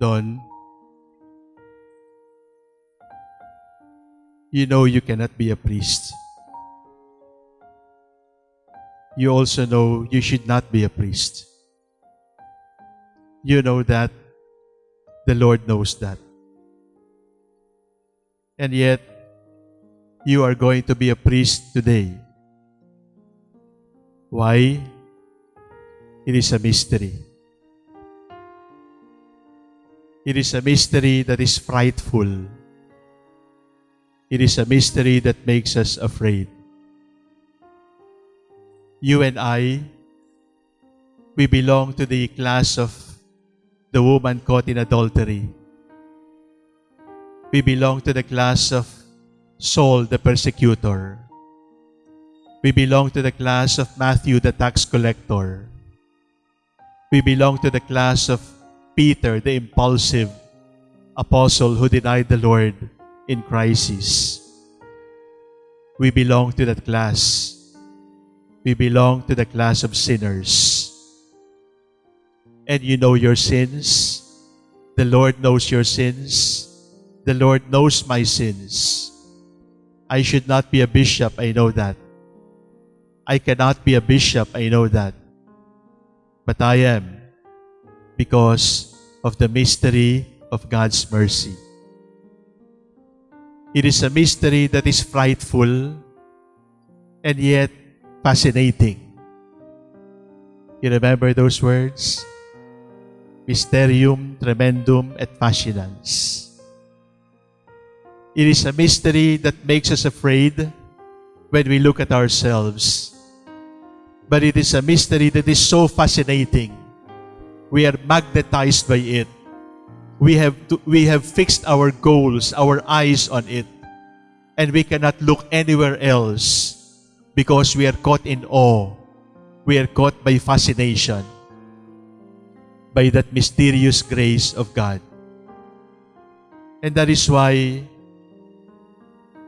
Don, you know you cannot be a priest. You also know you should not be a priest. You know that. The Lord knows that. And yet, you are going to be a priest today. Why? It is a mystery. It is a mystery that is frightful. It is a mystery that makes us afraid. You and I, we belong to the class of the woman caught in adultery. We belong to the class of Saul the persecutor. We belong to the class of Matthew the tax collector. We belong to the class of Peter the impulsive apostle who denied the Lord in crisis. We belong to that class. We belong to the class of sinners. And you know your sins. The Lord knows your sins. The Lord knows my sins. I should not be a bishop, I know that. I cannot be a bishop, I know that. But I am because of the mystery of God's mercy. It is a mystery that is frightful and yet fascinating. You remember those words? Mysterium tremendum et fascinans. It is a mystery that makes us afraid when we look at ourselves. But it is a mystery that is so fascinating. We are magnetized by it. We have, to, we have fixed our goals, our eyes on it. And we cannot look anywhere else because we are caught in awe. We are caught by fascination, by that mysterious grace of God. And that is why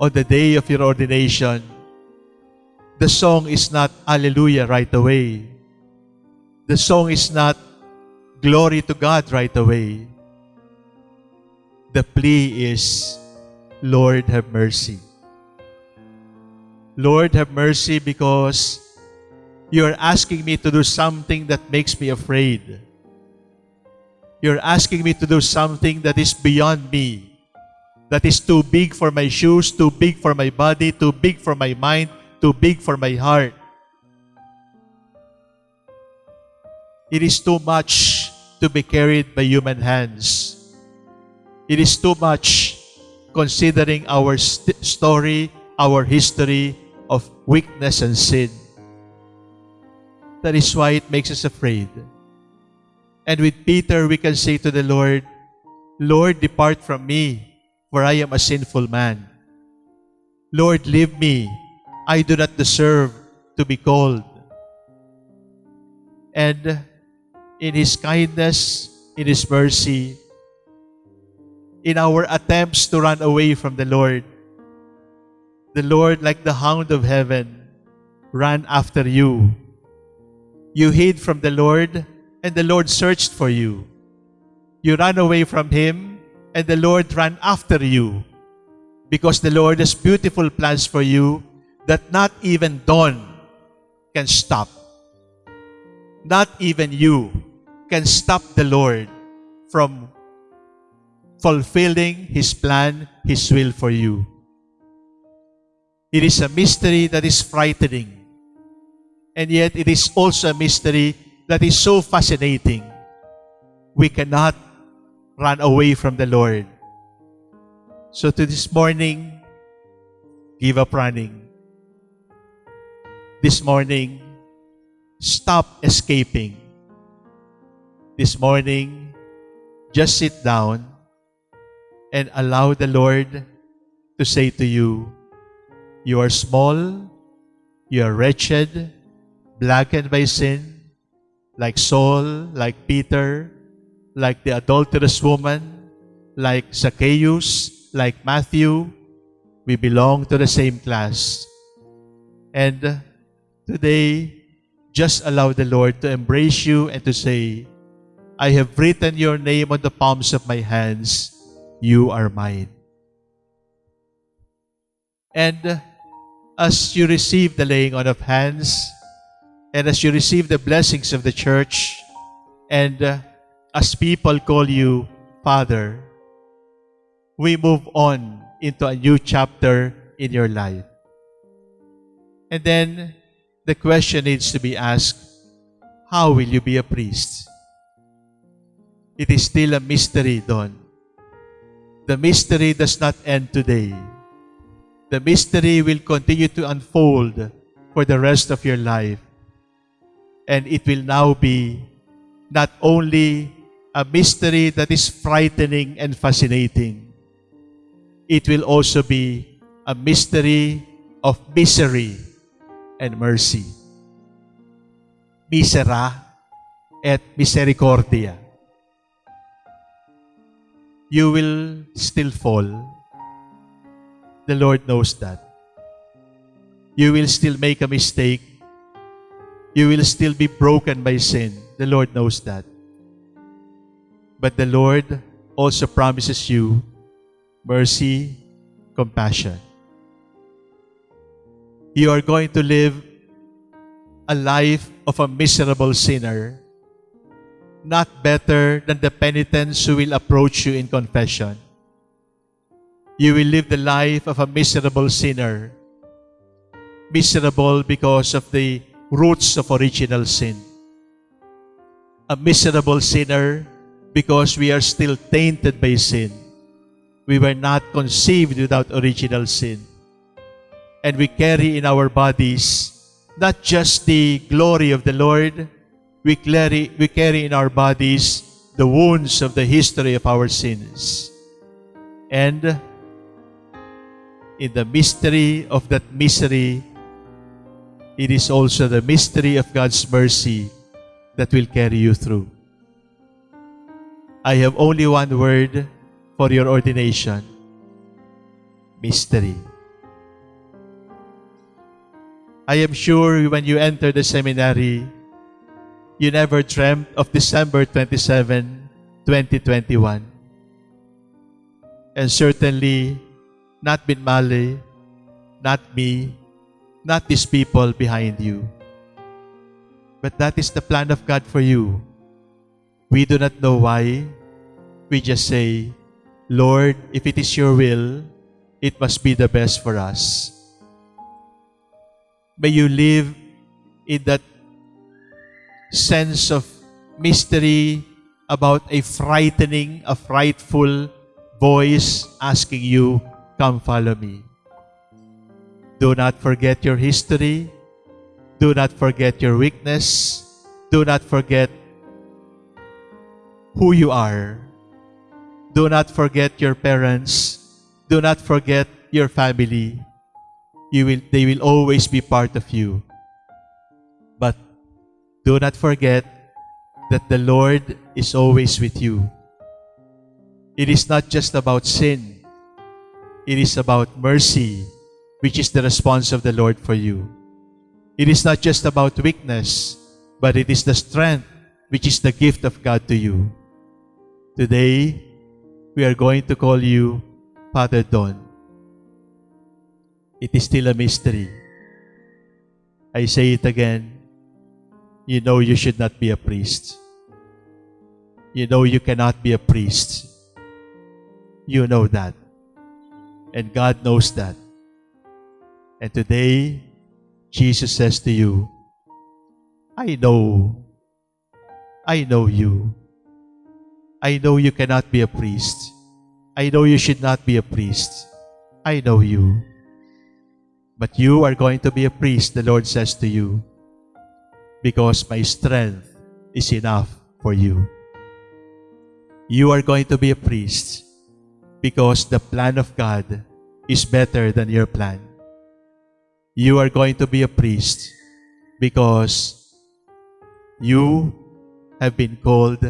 on the day of your ordination, the song is not Alleluia right away. The song is not Glory to God right away. The plea is, Lord, have mercy. Lord, have mercy because you're asking me to do something that makes me afraid. You're asking me to do something that is beyond me, that is too big for my shoes, too big for my body, too big for my mind, too big for my heart. It is too much to be carried by human hands. It is too much considering our st story, our history of weakness and sin. That is why it makes us afraid. And with Peter, we can say to the Lord, Lord, depart from me, for I am a sinful man. Lord, leave me. I do not deserve to be called. And in His kindness, in His mercy, in our attempts to run away from the Lord, the Lord, like the hound of heaven, ran after you. You hid from the Lord, and the Lord searched for you. You ran away from Him, and the Lord ran after you. Because the Lord has beautiful plans for you that not even Don can stop. Not even you can stop the Lord from fulfilling His plan, His will for you. It is a mystery that is frightening. And yet it is also a mystery that is so fascinating. We cannot run away from the Lord. So to this morning, give up running. This morning, stop escaping. This morning, just sit down and allow the Lord to say to you, you are small, you are wretched, blackened by sin, like Saul, like Peter, like the adulterous woman, like Zacchaeus, like Matthew. We belong to the same class. And today, just allow the Lord to embrace you and to say, I have written your name on the palms of my hands. You are mine. And as you receive the laying on of hands, and as you receive the blessings of the church, and uh, as people call you Father, we move on into a new chapter in your life. And then the question needs to be asked, how will you be a priest? It is still a mystery, Don. The mystery does not end today. The mystery will continue to unfold for the rest of your life. And it will now be not only a mystery that is frightening and fascinating, it will also be a mystery of misery and mercy. Misera et misericordia. You will still fall. The Lord knows that. You will still make a mistake. You will still be broken by sin. The Lord knows that. But the Lord also promises you mercy, compassion. You are going to live a life of a miserable sinner, not better than the penitents who will approach you in confession. You will live the life of a miserable sinner, miserable because of the roots of original sin. A miserable sinner because we are still tainted by sin. We were not conceived without original sin and we carry in our bodies not just the glory of the Lord, we carry, we carry in our bodies the wounds of the history of our sins. And in the mystery of that misery, it is also the mystery of God's mercy that will carry you through. I have only one word for your ordination. Mystery. I am sure when you enter the seminary, you never dreamt of December 27, 2021. And certainly, not Binmaley, not me, not these people behind you. But that is the plan of God for you. We do not know why. We just say, Lord, if it is your will, it must be the best for us. May you live in that sense of mystery about a frightening, a frightful voice asking you, Come follow me. Do not forget your history. Do not forget your weakness. Do not forget who you are. Do not forget your parents. Do not forget your family you will, they will always be part of you. Do not forget that the Lord is always with you. It is not just about sin. It is about mercy, which is the response of the Lord for you. It is not just about weakness, but it is the strength, which is the gift of God to you. Today, we are going to call you Father Don it is still a mystery. I say it again. You know you should not be a priest. You know you cannot be a priest. You know that. And God knows that. And today, Jesus says to you, I know. I know you. I know you cannot be a priest. I know you should not be a priest. I know you. But you are going to be a priest, the Lord says to you, because my strength is enough for you. You are going to be a priest because the plan of God is better than your plan. You are going to be a priest because you have been called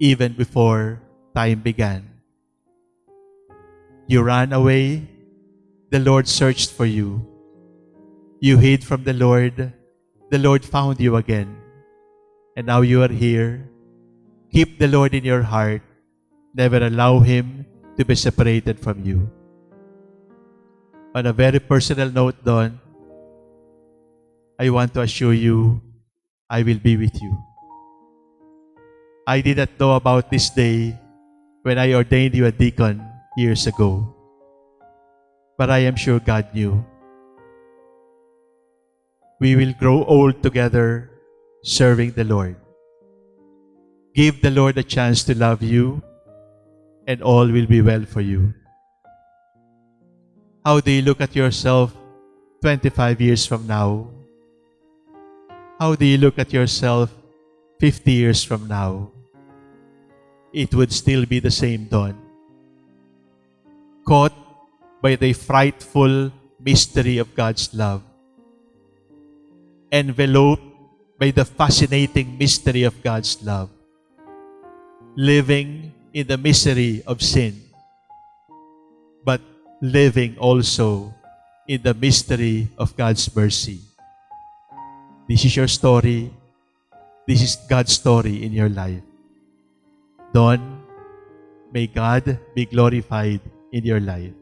even before time began. You ran away the Lord searched for you. You hid from the Lord. The Lord found you again. And now you are here. Keep the Lord in your heart. Never allow Him to be separated from you. On a very personal note, Don, I want to assure you, I will be with you. I did not know about this day when I ordained you a deacon years ago. But I am sure God knew. We will grow old together serving the Lord. Give the Lord a chance to love you, and all will be well for you. How do you look at yourself 25 years from now? How do you look at yourself 50 years from now? It would still be the same Don. Caught by the frightful mystery of God's love. Enveloped by the fascinating mystery of God's love. Living in the misery of sin, but living also in the mystery of God's mercy. This is your story. This is God's story in your life. Don, may God be glorified in your life.